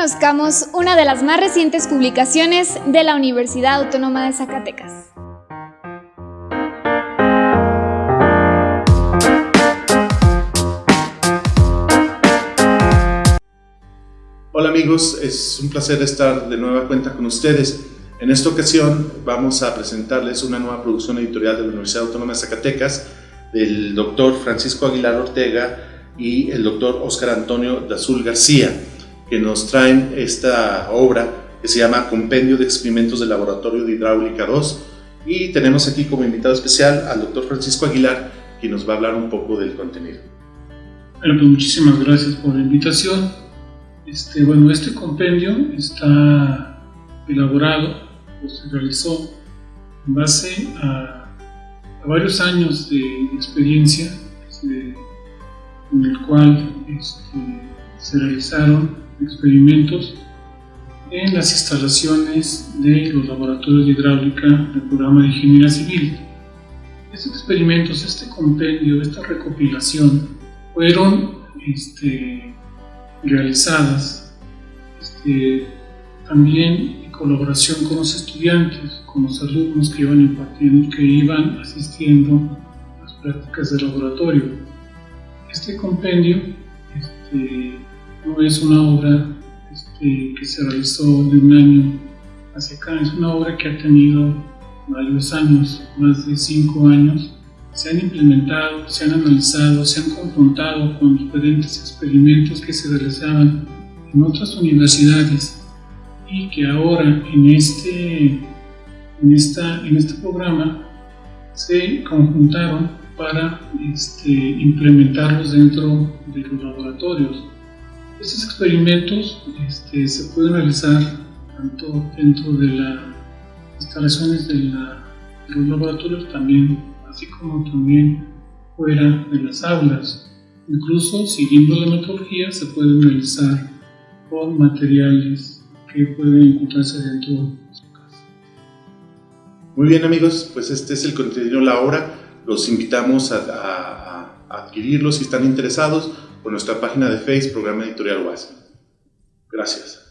conozcamos una de las más recientes publicaciones de la Universidad Autónoma de Zacatecas. Hola amigos, es un placer estar de nueva cuenta con ustedes. En esta ocasión vamos a presentarles una nueva producción editorial de la Universidad Autónoma de Zacatecas del doctor Francisco Aguilar Ortega y el doctor Oscar Antonio Dazul García, que nos traen esta obra que se llama Compendio de Experimentos del Laboratorio de Hidráulica 2 y tenemos aquí como invitado especial al doctor Francisco Aguilar, quien nos va a hablar un poco del contenido. Bueno, pues muchísimas gracias por la invitación. Este, bueno, este compendio está elaborado o se realizó en base a, varios años de experiencia en el cual este, se realizaron experimentos en las instalaciones de los laboratorios de hidráulica del programa de ingeniería civil. Estos experimentos, este compendio, esta recopilación, fueron este, realizadas este, también en colaboración con los estudiantes, con los alumnos que iban impartiendo, que iban asistiendo a las prácticas de laboratorio. Este compendio este, no es una obra este, que se realizó de un año hacia acá, es una obra que ha tenido varios años, más de cinco años. Se han implementado, se han analizado, se han confrontado con diferentes experimentos que se realizaban en otras universidades y que ahora en este, en esta, en este programa se conjuntaron para este, implementarlos dentro de los laboratorios. Estos experimentos este, se pueden realizar tanto dentro de las instalaciones de, los laboratorios también, así como también fuera de las aulas. Incluso siguiendo la metodología se pueden realizar con materiales que pueden encontrarse dentro de su casa. Muy bien amigos, pues este es el contenido la hora los invitamos a, adquirirlos si están interesados por nuestra página de Facebook, Programa Editorial UAS. Gracias.